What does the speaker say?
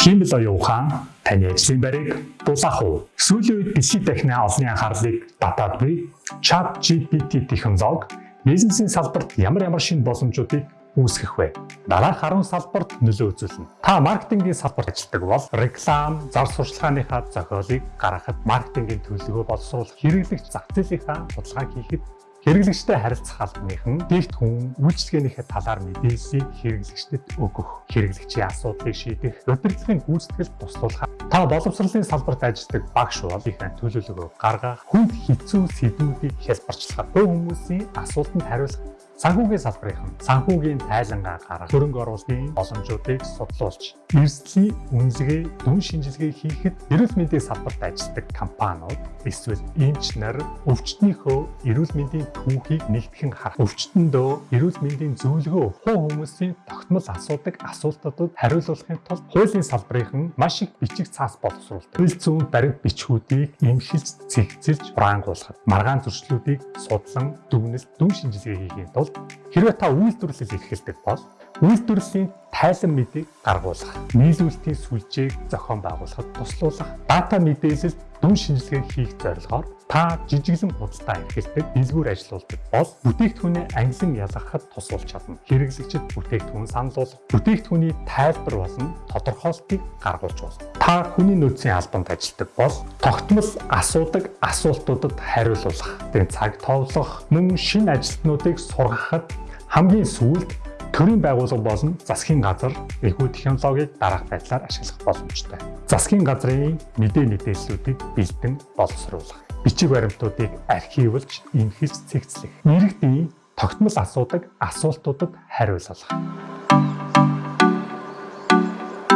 Химэл оюун ухаан таны ажлын байрыг дулаах уу? Сүүлийн үед дэлхийд дахны олонний анхаарлыг татаад буй ChatGPT технологи бизнесийн салбарт ямар ямар шинэ боломжуудыг үүсгэх вэ? Дараах 10 салбарт нөлөө үзүүлнэ. Та маркетингийн салбарт ажилладаг бол реклам, зар сурталчааныхаа зохиолыг гаргахад маркетингийн төлөвлөгөө боловсруулах, хэрэглэгч зах зээлийнхаа судалгааг хийхэд Хэрэглэгчтэй харилцах албаныхан дэвтгүн үйлчлэгээнийхээ талаар мэдээллийг хэрэглэгчдэд өгөх, хэрэглэгчийн асуудлыг шийдэх, удирдлагын гүйцэтгэлд туслуулах. Та боловсролын салбарт ажилладаг багш бол их төлөвлөгөө гаргах, хүнд хэцүү сэдвүүдийг хялбарчлах, бүх хүмүүсийн асуултанд хариулах Санхүүгийн салбарынхан санхүүгийн тайлангаа гаргах, хөрөнгө оруулалтын боломжуудыг судлуулж, эрсдлийн үнэлгээ, дүн шинжилгээ хийхэд эрүүл мэндийн салбарт ажилладаг компаниуд эсвэл эмч нар өвчтнийхөө эрүүл мэндийн түүхийг нэгтгэн харах, өвчтөндөө эрүүл мэндийн зөвлөгөө хуу хүмүүсийн тогтмол асуудаг асуултуудад хариулуулахын тулд хуулийн салбарынхан маш их бичиг цаас боловсруулдаг. Хууль зүйн баримт бичгүүдийг эмхэлж, цэгцэлж, браангуулахад маргаан зөрчлүүдийг судлан, дүгнэлт, дүн шинжилгээ хийхийн тулд Хэрвээ та үйлдвэрлэл эрхэлдэг бол үйлдвэрлэлийн тайлан мэдээг гаргуулах, нийлүүлэлтийн сүлжээг зохион байгуулахад туслуулах, дата мэдээлэлд дүн шинжилгээ хийх зорилгоор та жижиглэн худалдаа эрхэлдэг дэлгүүр ажилуулдаг бол бүтээгдэхүүнээ ангилан ялгахад тусалж чадна. Хэрэглэгчид бүтээгдэхүүн саналуулах, бүтээгдэхүүний тайлбар болон тодорхойлтыг гаргуулж болно. Та хүний нөөцийн албанд ажилладаг бол тогтмол асуудаг асуултуудад хариулуулах, тэр цаг товлох, мөн шинэ ажилтнуудыг сургахад хамгийн сүүлд төрийн байгууллага болон засгийн газар эхүү технологиг дараах байдлаар ашиглах боломжтой. Засгийн газрын мэдээ мэдээллүүдийг бэлдэн боловсруулах, бичиг баримтуудыг архивлж, эмхэлж цэгцлэх, иргэдийн тогтмол асуудаг асуултуудад хариулах